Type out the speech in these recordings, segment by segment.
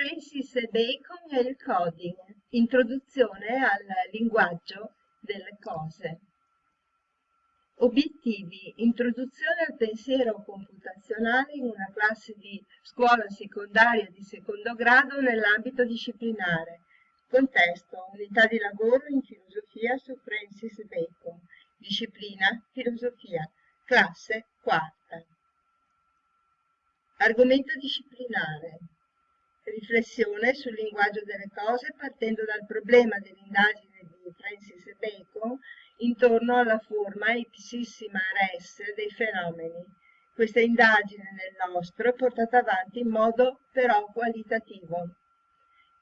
Francis Bacon e il coding, introduzione al linguaggio delle cose. Obiettivi, introduzione al pensiero computazionale in una classe di scuola secondaria di secondo grado nell'ambito disciplinare. Contesto, unità di lavoro in filosofia su Francis Bacon. Disciplina, filosofia. Classe, quarta. Argomento disciplinare. Riflessione sul linguaggio delle cose partendo dal problema dell'indagine di Francis Bacon intorno alla forma ipsissima res dei fenomeni. Questa indagine nel nostro è portata avanti in modo però qualitativo.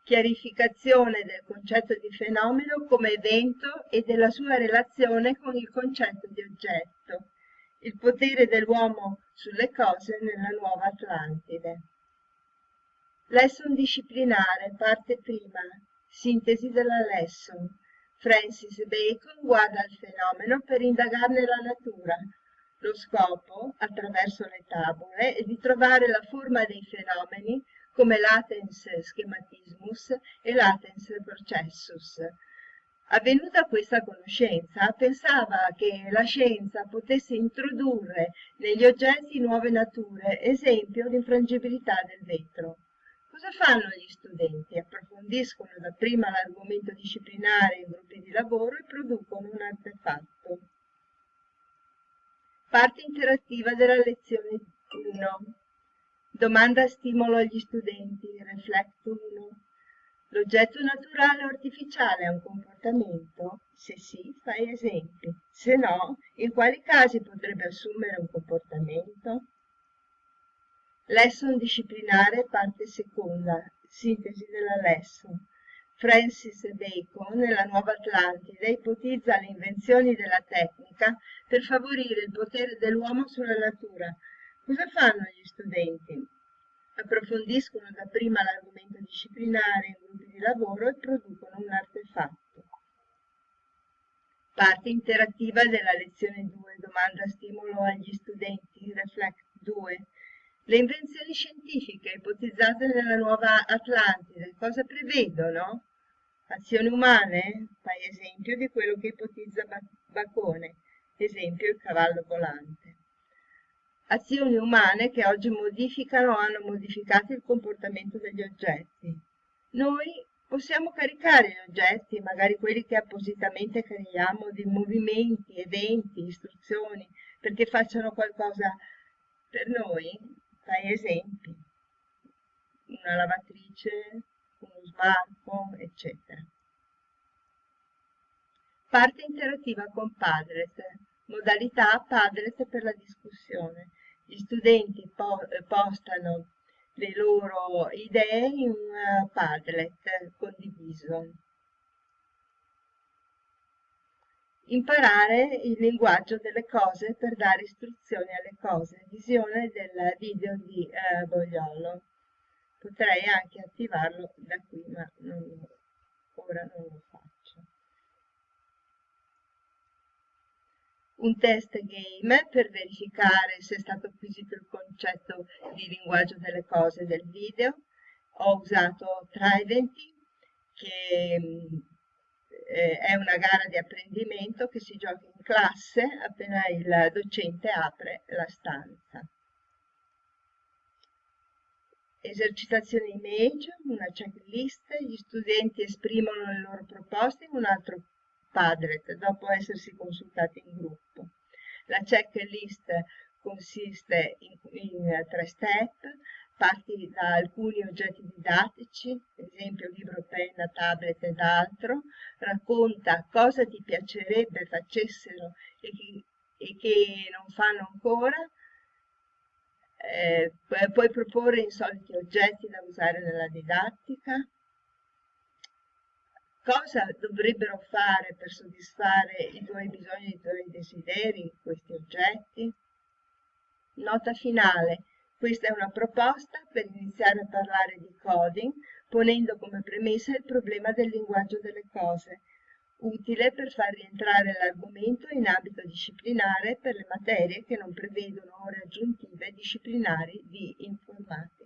Chiarificazione del concetto di fenomeno come evento e della sua relazione con il concetto di oggetto. Il potere dell'uomo sulle cose nella nuova Atlantide. Lesson disciplinare, parte prima, sintesi della lesson. Francis Bacon guarda il fenomeno per indagarne la natura. Lo scopo, attraverso le tavole, è di trovare la forma dei fenomeni come latens schematismus e latens processus. Avvenuta questa conoscenza, pensava che la scienza potesse introdurre negli oggetti nuove nature, esempio l'infrangibilità del vetro. Cosa fanno gli studenti? Approfondiscono dapprima l'argomento disciplinare in gruppi di lavoro e producono un artefatto. Parte interattiva della lezione 1. Domanda stimolo agli studenti. Reflect 1. L'oggetto naturale o artificiale ha un comportamento? Se sì, fai esempi. Se no, in quali casi potrebbe assumere un comportamento? Lesson disciplinare, parte seconda, sintesi della lesson. Francis Bacon, nella Nuova Atlantide, ipotizza le invenzioni della tecnica per favorire il potere dell'uomo sulla natura. Cosa fanno gli studenti? Approfondiscono dapprima l'argomento disciplinare in gruppi di lavoro e producono un artefatto. Parte interattiva della lezione 2, domanda stimolo agli studenti, Reflect 2. Le invenzioni scientifiche ipotizzate nella nuova Atlantide cosa prevedono? Azioni umane? Fai esempio di quello che ipotizza Bacone, esempio il cavallo volante. Azioni umane che oggi modificano o hanno modificato il comportamento degli oggetti. Noi possiamo caricare gli oggetti, magari quelli che appositamente creiamo, di movimenti, eventi, istruzioni, perché facciano qualcosa per noi, fai esempi, una lavatrice, uno smalto, eccetera. Parte interattiva con Padlet, modalità Padlet per la discussione. Gli studenti po postano le loro idee in un Padlet condiviso. Imparare il linguaggio delle cose per dare istruzioni alle cose. Visione del video di eh, Bogliolo. Potrei anche attivarlo da qui, ma non, ora non lo faccio. Un test game per verificare se è stato acquisito il concetto di linguaggio delle cose del video. Ho usato Tridenti che eh, è una gara di apprendimento che si gioca in classe appena il docente apre la stanza. Esercitazione image, una checklist, gli studenti esprimono le loro proposte in un altro Padlet dopo essersi consultati in gruppo. La checklist consiste in, in tre step, parti da alcuni oggetti didattici, ad esempio libro, penna, tablet ed altro, racconta cosa ti piacerebbe facessero e che, e che non fanno ancora, eh, puoi proporre insoliti oggetti da usare nella didattica, cosa dovrebbero fare per soddisfare i tuoi bisogni, i tuoi desideri, questi oggetti. Nota finale, questa è una proposta per iniziare a parlare di coding, ponendo come premessa il problema del linguaggio delle cose, utile per far rientrare l'argomento in ambito disciplinare per le materie che non prevedono ore aggiuntive disciplinari di informatica.